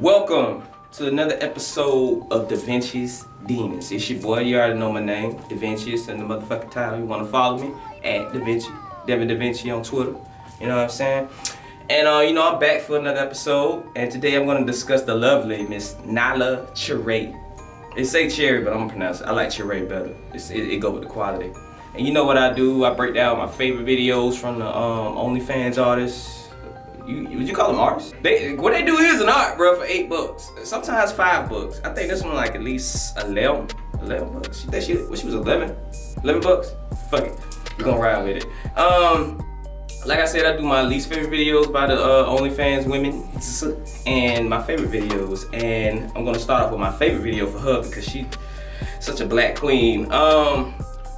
Welcome to another episode of Da Vinci's Demons. It's your boy, you already know my name, Da Vinci's and the motherfucking title. You wanna follow me? At Da Vinci, Devin Da Vinci on Twitter. You know what I'm saying? And uh, you know, I'm back for another episode, and today I'm gonna discuss the lovely Miss Nala Cherray. They say cherry, but I'm gonna pronounce it. I like Cherray better. It, it go with the quality. And you know what I do? I break down my favorite videos from the um, OnlyFans artists. You, would you call them artists? They what they do is an art, bro, for eight bucks. Sometimes five bucks. I think this one like at least 11, 11 bucks. She, that she, she was 11, 11 bucks. Fuck it, we gonna ride with it. Um, like I said, I do my least favorite videos by the uh, OnlyFans women and my favorite videos. And I'm gonna start off with my favorite video for her because she such a black queen. Um,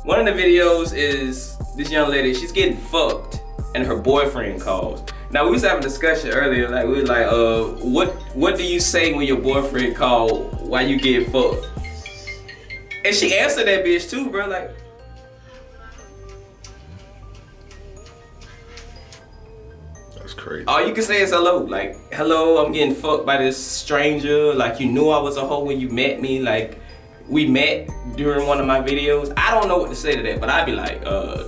one of the videos is this young lady, she's getting fucked and her boyfriend calls. Now we was having a discussion earlier, like we was like, uh, what what do you say when your boyfriend call while you get fucked? And she answered that bitch too, bro, like. That's crazy. All you can say is hello, like, hello, I'm getting fucked by this stranger, like you knew I was a hoe when you met me, like, we met during one of my videos. I don't know what to say to that, but I'd be like, uh,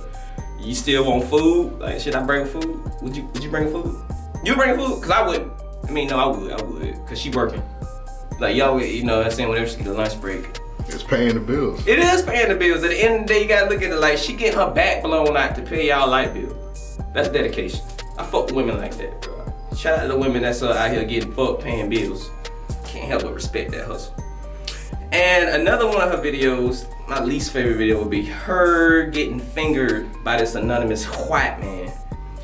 you still want food? Like, should I bring food? Would you Would you bring food? You bring food? Cause I wouldn't. I mean, no, I would. I would. Cause she working. Like y'all, you know, I'm saying whenever she get a lunch break. It's paying the bills. It is paying the bills. At the end of the day, you gotta look at it like she getting her back blown out to pay y'all light bill. That's dedication. I fuck women like that, bro. Shout out to the women that's uh, out here getting fucked, paying bills. Can't help but respect that hustle. And another one of her videos, my least favorite video would be her getting fingered by this anonymous white man.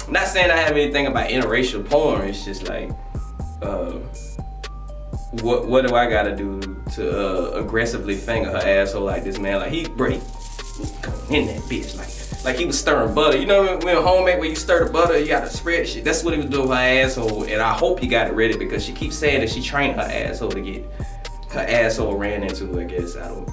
I'm not saying I have anything about interracial porn, it's just like, uh, what what do I gotta do to uh, aggressively finger her asshole like this man? Like he break in that bitch like like he was stirring butter. You know when, homemade when you stir the butter, you gotta spread shit. That's what he was doing with her asshole, and I hope he got it ready because she keeps saying that she trained her asshole to get her asshole ran into. I guess I don't.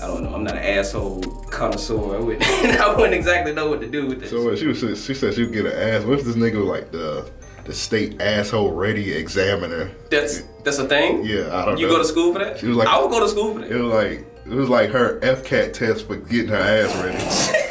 I don't know. I'm not an asshole connoisseur. I wouldn't, I wouldn't exactly know what to do with this. So she was, she said she would get an ass. What if this nigga was like the the state asshole ready examiner? That's that's a thing. Yeah, I don't. You know. go to school for that? She was like, I would go to school for that. It was like it was like her FCAT test for getting her ass ready.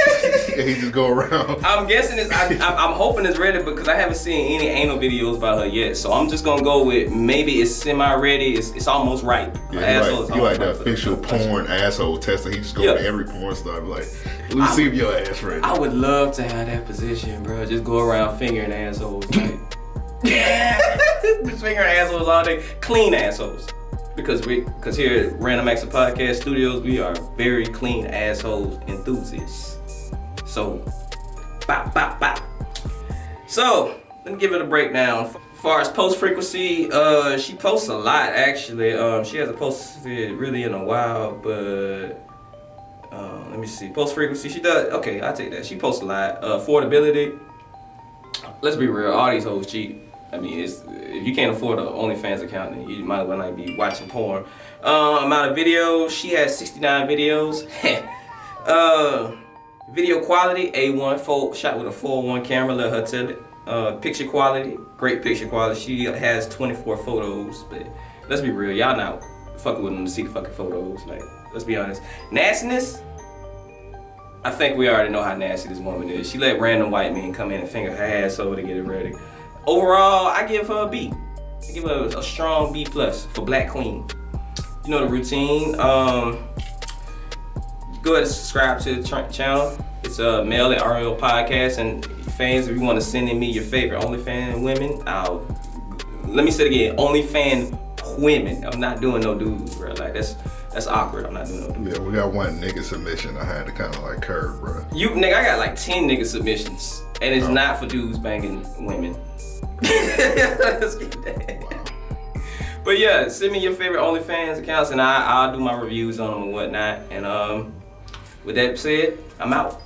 and he just go around. I'm guessing it's. I, am hoping it's ready because I haven't seen any anal videos by her yet. So I'm just gonna go with maybe it's semi-ready. It's, it's almost ripe. Yeah, you like, you like the official porn asshole tester. He just go yeah. to every porn star like, let me I see if your ass ready. I would love to have that position, bro. Just go around fingering assholes. Like, just fingering assholes all day. Clean assholes because we because here at Random Acts of Podcast Studios we are very clean assholes enthusiasts. So, bop, bop, bop. So, let me give it a breakdown. As far as post frequency, uh, she posts a lot actually. Um, she hasn't posted really in a while, but uh, let me see. Post frequency, she does. Okay, I take that. She posts a lot. Uh, affordability. Let's be real. All these hoes cheap. I mean, it's, if you can't afford an OnlyFans account, then you might as well not be watching porn. Uh, amount of videos. She has 69 videos. uh, Video quality, A1, full, shot with a 4-1 camera, let her tell it. Uh, picture quality, great picture quality. She has 24 photos, but let's be real, y'all not fucking with them to see the fucking photos. Like, let's be honest. Nastiness, I think we already know how nasty this woman is. She let random white men come in and finger her ass over to get it ready. Overall, I give her a B. I give her a strong B plus for Black Queen. You know the routine. Um, go ahead and subscribe to the channel. It's a uh, Mail at RL Podcast. And fans, if you want to send in me your favorite OnlyFans women, I'll, let me say it again, OnlyFans women. I'm not doing no dudes, bro. Like, that's that's awkward. I'm not doing no dudes. Yeah, we got one nigga submission I had to kind of like curve, bro. You, nigga, I got like 10 nigga submissions. And it's oh. not for dudes banging women. Let's get that. Wow. But yeah, send me your favorite OnlyFans accounts and I, I'll do my reviews on them and whatnot. And um, with that said, I'm out.